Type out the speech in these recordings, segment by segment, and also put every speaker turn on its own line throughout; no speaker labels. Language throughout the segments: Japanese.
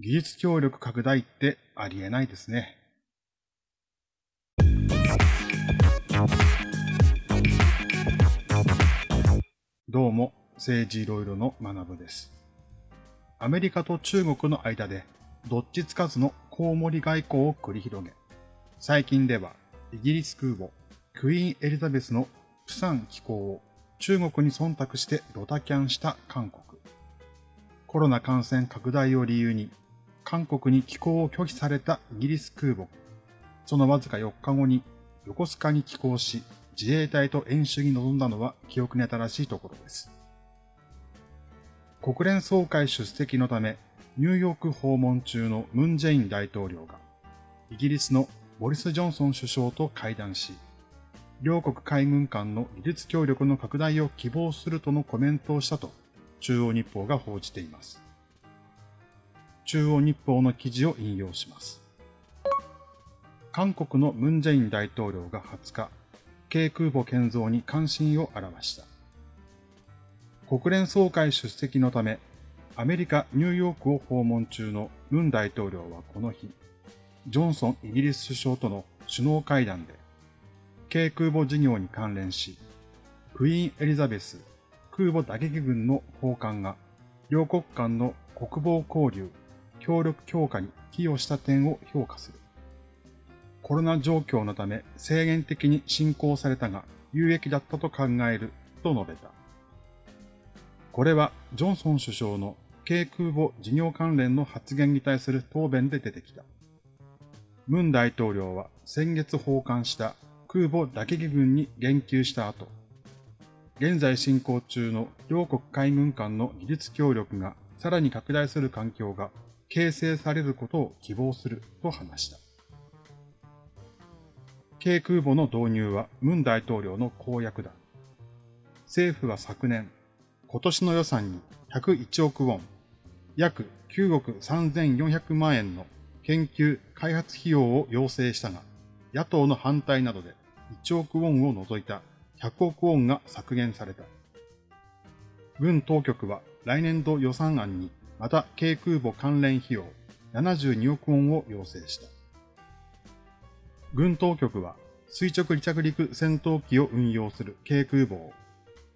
技術協力拡大ってありえないですね。どうも、政治いろいろの学部です。アメリカと中国の間で、どっちつかずのコウモリ外交を繰り広げ、最近ではイギリス空母クイーンエリザベスのプサン寄港を中国に忖度してドタキャンした韓国。コロナ感染拡大を理由に韓国に寄港を拒否されたイギリス空母。そのわずか4日後に横須賀に寄港し、自衛隊と演習に臨んだのは記憶に新しいところです。国連総会出席のため、ニューヨーク訪問中のムン・ジェイン大統領が、イギリスのボリス・ジョンソン首相と会談し、両国海軍間の技術協力の拡大を希望するとのコメントをしたと、中央日報が報じています。中央日報の記事を引用します。韓国のムンジェイン大統領が20日、軽空母建造に関心を表した。国連総会出席のため、アメリカ・ニューヨークを訪問中のムン大統領はこの日、ジョンソンイギリス首相との首脳会談で、軽空母事業に関連し、クイーンエリザベス空母打撃群の砲艦が両国間の国防交流協力強化に寄与した点を評価する。コロナ状況のため制限的に進行されたが有益だったと考えると述べた。これはジョンソン首相の軽空母事業関連の発言に対する答弁で出てきた。ムン大統領は先月訪韓した空母打撃群に言及した後、現在進行中の両国海軍間の技術協力がさらに拡大する環境が形成されることを希望すると話した。軽空母の導入はムン大統領の公約だ。政府は昨年、今年の予算に101億ウォン、約9億3400万円の研究開発費用を要請したが、野党の反対などで1億ウォンを除いた100億ウォンが削減された。軍当局は来年度予算案にまた軽空母関連費用72億ウォンを要請した。軍当局は垂直離着陸戦闘機を運用する軽空母を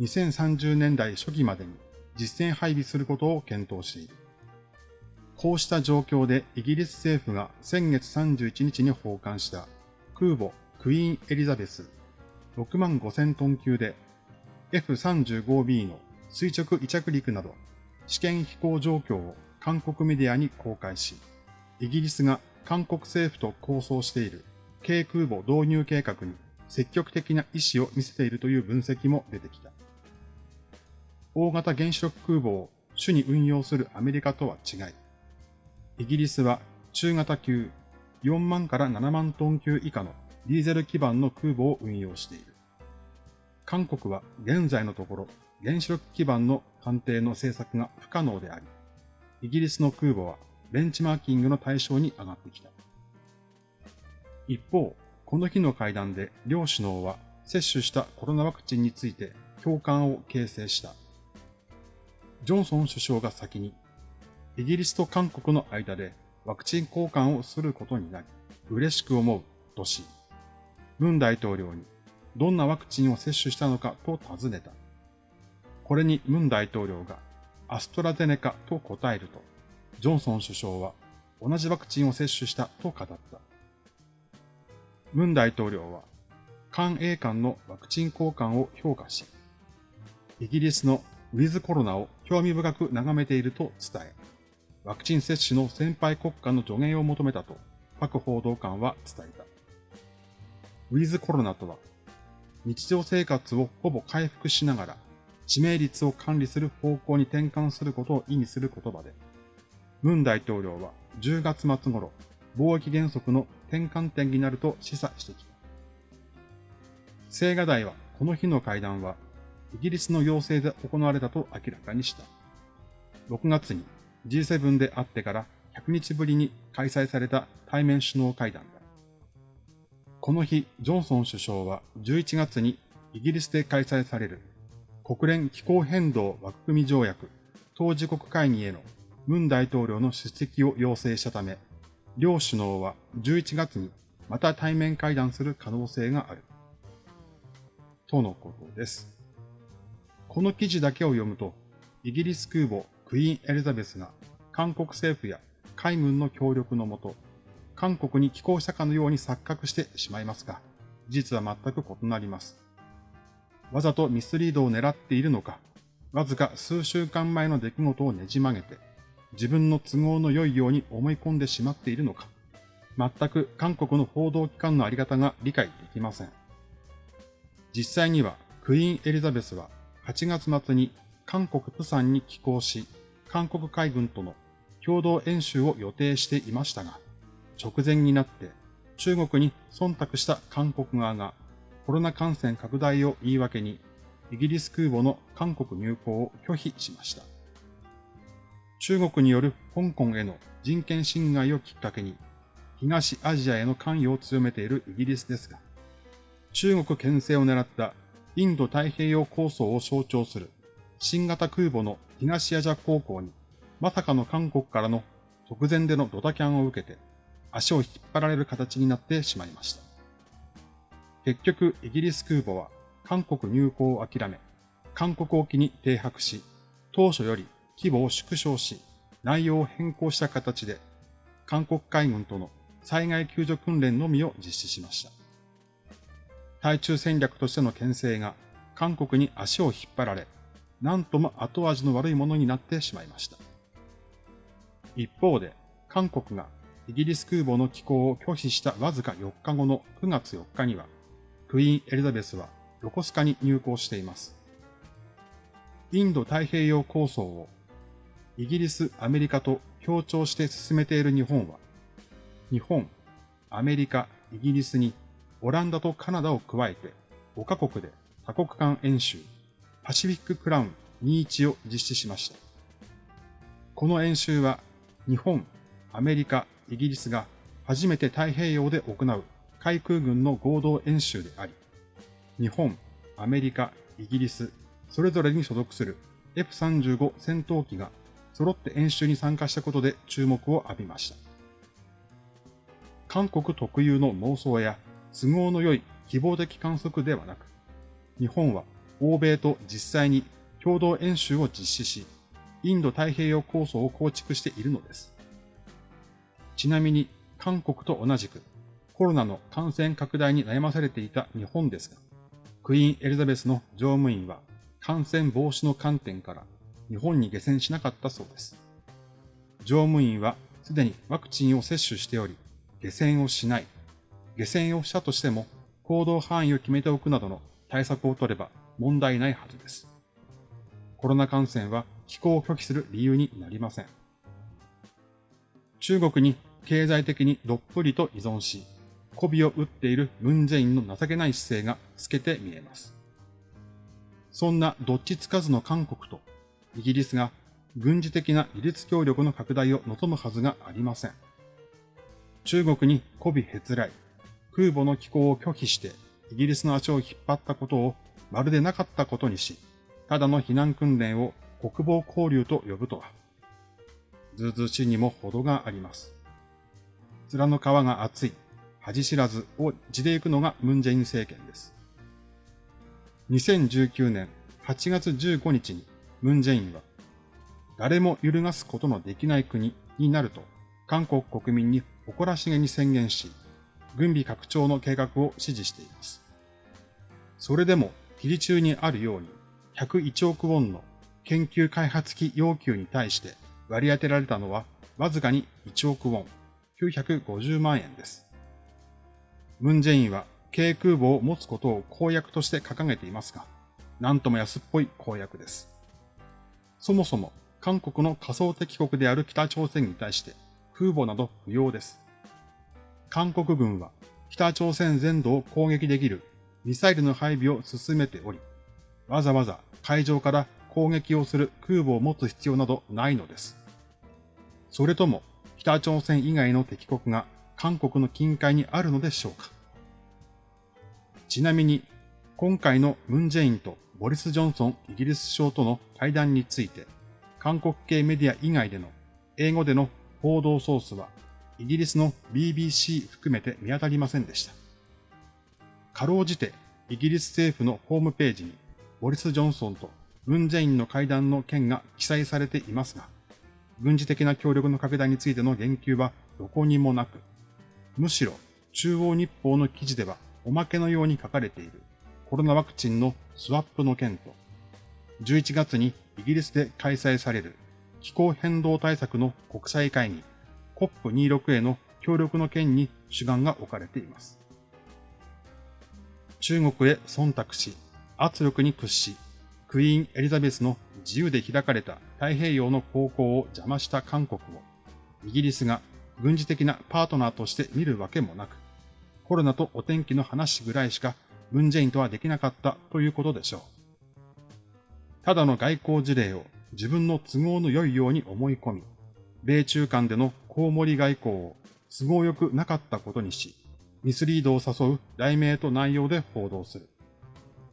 2030年代初期までに実戦配備することを検討している。こうした状況でイギリス政府が先月31日に訪韓した空母クイーンエリザベス6万5000トン級で F35B の垂直離着陸など試験飛行状況を韓国メディアに公開し、イギリスが韓国政府と構想している軽空母導入計画に積極的な意思を見せているという分析も出てきた。大型原子力空母を主に運用するアメリカとは違い、イギリスは中型級4万から7万トン級以下のディーゼル基盤の空母を運用している。韓国は現在のところ原子力基盤の艦艇の政策が不可能であり、イギリスの空母はベンチマーキングの対象に上がってきた。一方、この日の会談で両首脳は接種したコロナワクチンについて共感を形成した。ジョンソン首相が先に、イギリスと韓国の間でワクチン交換をすることになり、嬉しく思うとし、ムン大統領にどんなワクチンを接種したのかと尋ねた。これにムン大統領がアストラゼネカと答えると、ジョンソン首相は同じワクチンを接種したと語った。ムン大統領は、韓英間のワクチン交換を評価し、イギリスのウィズコロナを興味深く眺めていると伝え、ワクチン接種の先輩国家の助言を求めたと、パク報道官は伝えた。ウィズコロナとは、日常生活をほぼ回復しながら知名率を管理する方向に転換することを意味する言葉で、ムン大統領は10月末頃、貿易原則の転換点になると示唆してきた。青瓦台はこの日の会談は、イギリスの要請で行われたと明らかにした。6月に G7 であってから100日ぶりに開催された対面首脳会談だ。この日、ジョンソン首相は11月にイギリスで開催される国連気候変動枠組み条約当事国会議へのムン大統領の出席を要請したため、両首脳は11月にまた対面会談する可能性がある。とのことです。この記事だけを読むと、イギリス空母クイーンエリザベスが韓国政府や海軍の協力のもと、韓国に寄港したかのように錯覚してしまいますが、事実は全く異なります。わざとミスリードを狙っているのか、わずか数週間前の出来事をねじ曲げて、自分の都合の良いように思い込んでしまっているのか、全く韓国の報道機関のあり方が理解できません。実際には、クイーンエリザベスは8月末に韓国プサンに寄港し、韓国海軍との共同演習を予定していましたが、直前になって中国に忖度した韓国側がコロナ感染拡大を言い訳にイギリス空母の韓国入港を拒否しました。中国による香港への人権侵害をきっかけに東アジアへの関与を強めているイギリスですが、中国牽制を狙ったインド太平洋構想を象徴する新型空母の東アジア航行にまさかの韓国からの直前でのドタキャンを受けて足を引っ張られる形になってしまいました。結局、イギリス空母は韓国入港を諦め、韓国沖に停泊し、当初より規模を縮小し、内容を変更した形で、韓国海軍との災害救助訓練のみを実施しました。対中戦略としての牽制が韓国に足を引っ張られ、なんとも後味の悪いものになってしまいました。一方で、韓国がイギリス空母の寄港を拒否したわずか4日後の9月4日には、クイーンエリザベスは横須賀に入港しています。インド太平洋構想をイギリス、アメリカと協調して進めている日本は、日本、アメリカ、イギリスにオランダとカナダを加えて5カ国で多国間演習、パシフィッククラウン21を実施しました。この演習は日本、アメリカ、イギリスが初めて太平洋で行う海空軍の合同演習であり、日本、アメリカ、イギリス、それぞれに所属する F35 戦闘機が揃って演習に参加したことで注目を浴びました。韓国特有の妄想や都合の良い希望的観測ではなく、日本は欧米と実際に共同演習を実施し、インド太平洋構想を構築しているのです。ちなみに韓国と同じくコロナの感染拡大に悩まされていた日本ですが、クイーンエリザベスの乗務員は感染防止の観点から日本に下船しなかったそうです。乗務員はすでにワクチンを接種しており、下船をしない。下船をしたとしても行動範囲を決めておくなどの対策を取れば問題ないはずです。コロナ感染は気候を拒否する理由になりません。中国に経済的にどっぷりと依存し、媚びを打っているムンジェインの情けない姿勢が透けて見えます。そんなどっちつかずの韓国とイギリスが軍事的な技術協力の拡大を望むはずがありません。中国に媚びへつらい、空母の寄港を拒否してイギリスの足を引っ張ったことをまるでなかったことにし、ただの避難訓練を国防交流と呼ぶとは、ずうずうしいにも程があります。面の皮が厚い、恥知らずを地で行くのがムンジェイン政権です。2019年8月15日にムンジェインは、誰も揺るがすことのできない国になると、韓国国民に誇らしげに宣言し、軍備拡張の計画を指示しています。それでも、記事中にあるように、101億ウォンの研究開発費要求に対して割り当てられたのはわずかに1億ウォン、950万円です。ムンジェインは軽空母を持つことを公約として掲げていますが、なんとも安っぽい公約です。そもそも韓国の仮想敵国である北朝鮮に対して空母など不要です。韓国軍は北朝鮮全土を攻撃できるミサイルの配備を進めており、わざわざ海上から攻撃をする空母を持つ必要などないのです。それとも北朝鮮以外の敵国が韓国の近海にあるのでしょうかちなみに、今回のムンジェインとボリス・ジョンソンイギリス首相との会談について、韓国系メディア以外での英語での報道ソースはイギリスの BBC 含めて見当たりませんでした。かろうじてイギリス政府のホームページにボリス・ジョンソンとムン・ジェインの会談の件が記載されていますが、軍事的な協力の拡大についての言及はどこにもなく、むしろ中央日報の記事ではおまけのように書かれているコロナワクチンのスワップの件と、11月にイギリスで開催される気候変動対策の国際会議 COP26 への協力の件に主眼が置かれています。中国へ忖度し、圧力に屈し、クイーン・エリザベスの自由で開かれた太平洋の航行を邪魔した韓国を、イギリスが軍事的なパートナーとして見るわけもなく、コロナとお天気の話ぐらいしかムンジェインとはできなかったということでしょう。ただの外交事例を自分の都合の良いように思い込み、米中間でのコウモリ外交を都合よくなかったことにし、ミスリードを誘う題名と内容で報道する。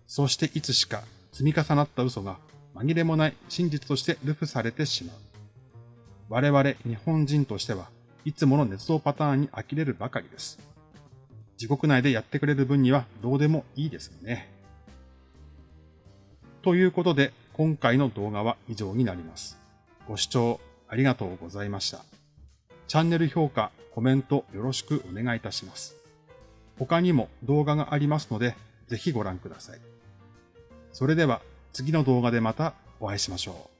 そしていつしか積み重なった嘘が紛れもない真実としてルフされてしまう。我々日本人としてはいつもの熱造パターンに呆れるばかりです。自国内でやってくれる分にはどうでもいいですよね。ということで、今回の動画は以上になります。ご視聴ありがとうございました。チャンネル評価、コメントよろしくお願いいたします。他にも動画がありますので、ぜひご覧ください。それでは次の動画でまたお会いしましょう。